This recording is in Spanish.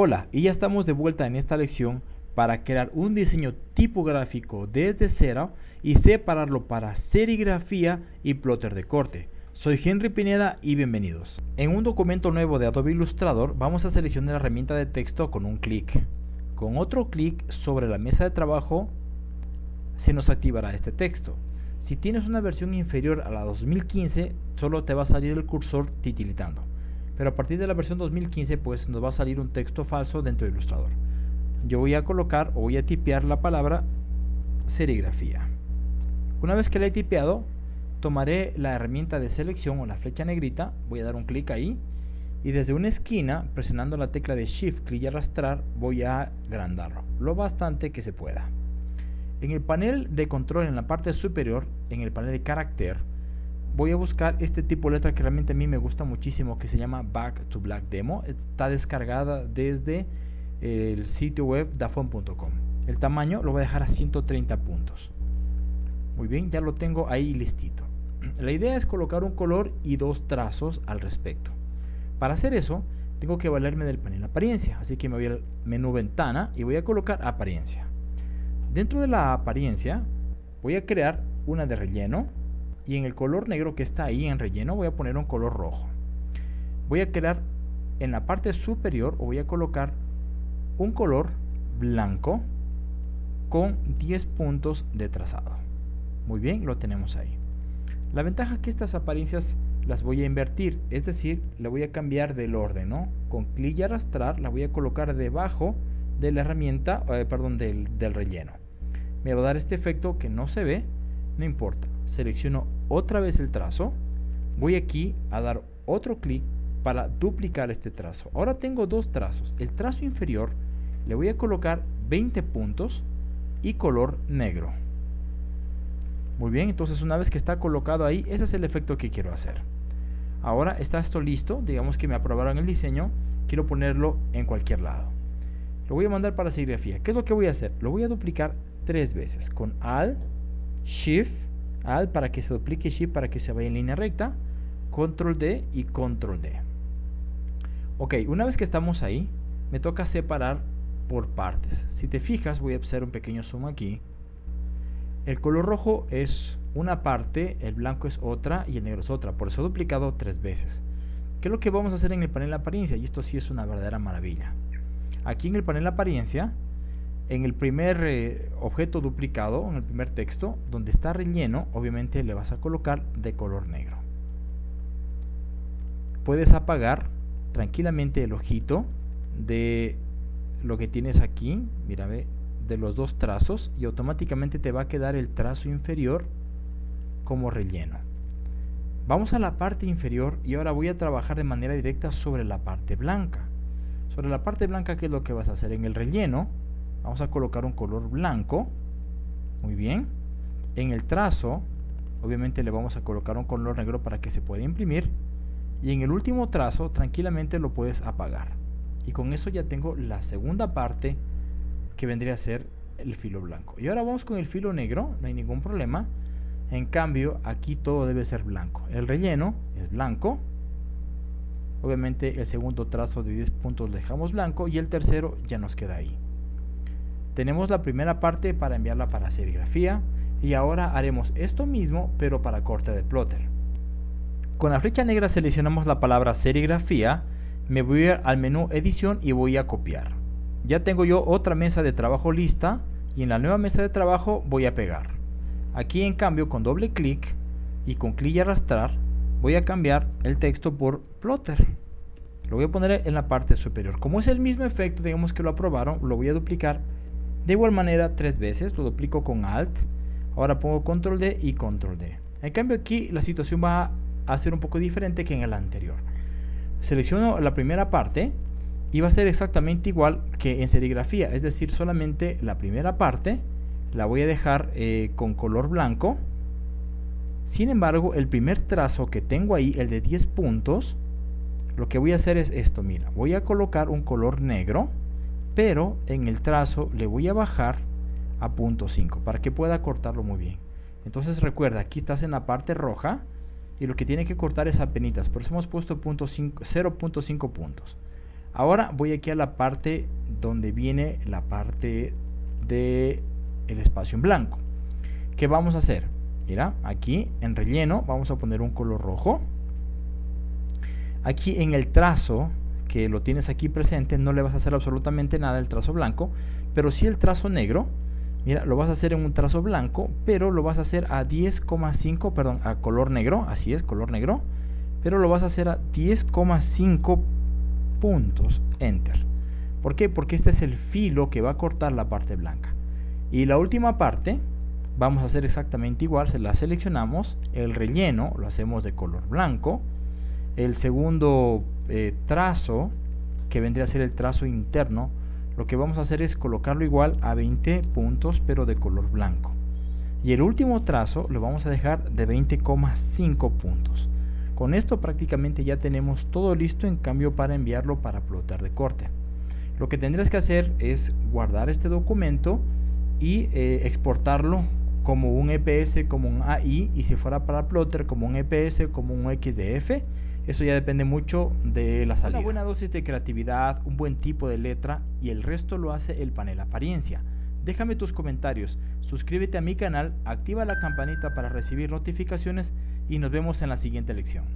Hola, y ya estamos de vuelta en esta lección para crear un diseño tipográfico desde cero y separarlo para serigrafía y plotter de corte. Soy Henry Pineda y bienvenidos. En un documento nuevo de Adobe Illustrator vamos a seleccionar la herramienta de texto con un clic. Con otro clic sobre la mesa de trabajo se nos activará este texto. Si tienes una versión inferior a la 2015, solo te va a salir el cursor titilitando pero a partir de la versión 2015 pues nos va a salir un texto falso dentro de Illustrator. Yo voy a colocar o voy a tipear la palabra serigrafía. Una vez que la he tipeado, tomaré la herramienta de selección o la flecha negrita, voy a dar un clic ahí y desde una esquina, presionando la tecla de Shift, clic y arrastrar, voy a agrandarlo, lo bastante que se pueda. En el panel de control en la parte superior, en el panel de carácter, voy a buscar este tipo de letra que realmente a mí me gusta muchísimo que se llama Back to Black Demo. Está descargada desde el sitio web dafon.com. El tamaño lo voy a dejar a 130 puntos. Muy bien, ya lo tengo ahí listito. La idea es colocar un color y dos trazos al respecto. Para hacer eso, tengo que valerme del panel apariencia, así que me voy al menú ventana y voy a colocar apariencia. Dentro de la apariencia, voy a crear una de relleno, y en el color negro que está ahí en relleno voy a poner un color rojo. Voy a crear en la parte superior o voy a colocar un color blanco con 10 puntos de trazado. Muy bien, lo tenemos ahí. La ventaja es que estas apariencias las voy a invertir, es decir, le voy a cambiar del orden, ¿no? Con clic y arrastrar la voy a colocar debajo de la herramienta, eh, perdón, del, del relleno. Me va a dar este efecto que no se ve, no importa. Selecciono otra vez el trazo, voy aquí a dar otro clic para duplicar este trazo. Ahora tengo dos trazos. El trazo inferior le voy a colocar 20 puntos y color negro. Muy bien, entonces una vez que está colocado ahí, ese es el efecto que quiero hacer. Ahora está esto listo, digamos que me aprobaron el diseño, quiero ponerlo en cualquier lado. Lo voy a mandar para serigrafía. ¿Qué es lo que voy a hacer? Lo voy a duplicar tres veces con Alt, Shift, Alt para que se duplique, Shift para que se vaya en línea recta, Control D y Control D. Ok, una vez que estamos ahí, me toca separar por partes. Si te fijas, voy a hacer un pequeño zoom aquí. El color rojo es una parte, el blanco es otra y el negro es otra. Por eso he duplicado tres veces. ¿Qué es lo que vamos a hacer en el panel apariencia? Y esto sí es una verdadera maravilla. Aquí en el panel apariencia en el primer eh, objeto duplicado, en el primer texto, donde está relleno, obviamente le vas a colocar de color negro. Puedes apagar tranquilamente el ojito de lo que tienes aquí, mira, ve, de los dos trazos y automáticamente te va a quedar el trazo inferior como relleno. Vamos a la parte inferior y ahora voy a trabajar de manera directa sobre la parte blanca. Sobre la parte blanca, ¿qué es lo que vas a hacer? En el relleno, Vamos a colocar un color blanco. Muy bien. En el trazo, obviamente le vamos a colocar un color negro para que se pueda imprimir. Y en el último trazo, tranquilamente lo puedes apagar. Y con eso ya tengo la segunda parte que vendría a ser el filo blanco. Y ahora vamos con el filo negro, no hay ningún problema. En cambio, aquí todo debe ser blanco. El relleno es blanco. Obviamente el segundo trazo de 10 puntos dejamos blanco y el tercero ya nos queda ahí. Tenemos la primera parte para enviarla para serigrafía y ahora haremos esto mismo pero para corte de plotter. Con la flecha negra seleccionamos la palabra serigrafía, me voy al menú edición y voy a copiar. Ya tengo yo otra mesa de trabajo lista y en la nueva mesa de trabajo voy a pegar. Aquí en cambio con doble clic y con clic y arrastrar voy a cambiar el texto por plotter. Lo voy a poner en la parte superior. Como es el mismo efecto, digamos que lo aprobaron, lo voy a duplicar de igual manera tres veces, lo duplico con Alt, ahora pongo Control D y Control D. En cambio aquí la situación va a ser un poco diferente que en el anterior. Selecciono la primera parte y va a ser exactamente igual que en serigrafía, es decir, solamente la primera parte la voy a dejar eh, con color blanco. Sin embargo, el primer trazo que tengo ahí, el de 10 puntos, lo que voy a hacer es esto, mira, voy a colocar un color negro pero en el trazo le voy a bajar a punto 5 para que pueda cortarlo muy bien. Entonces recuerda, aquí estás en la parte roja y lo que tiene que cortar es a penitas, por eso hemos puesto 0.5 puntos. Ahora voy aquí a la parte donde viene la parte de el espacio en blanco. ¿Qué vamos a hacer? Mira, aquí en relleno vamos a poner un color rojo. Aquí en el trazo, que lo tienes aquí presente, no le vas a hacer absolutamente nada el trazo blanco, pero sí el trazo negro, mira, lo vas a hacer en un trazo blanco, pero lo vas a hacer a 10,5, perdón, a color negro, así es, color negro, pero lo vas a hacer a 10,5 puntos, enter. ¿Por qué? Porque este es el filo que va a cortar la parte blanca. Y la última parte, vamos a hacer exactamente igual, se la seleccionamos, el relleno lo hacemos de color blanco, el segundo eh, trazo, que vendría a ser el trazo interno, lo que vamos a hacer es colocarlo igual a 20 puntos, pero de color blanco. Y el último trazo lo vamos a dejar de 20,5 puntos. Con esto prácticamente ya tenemos todo listo en cambio para enviarlo para plotter de corte. Lo que tendrías que hacer es guardar este documento y eh, exportarlo como un EPS, como un AI y si fuera para plotter como un EPS, como un XDF. Eso ya depende mucho de la salida. Una buena dosis de creatividad, un buen tipo de letra y el resto lo hace el panel apariencia. Déjame tus comentarios, suscríbete a mi canal, activa la campanita para recibir notificaciones y nos vemos en la siguiente lección.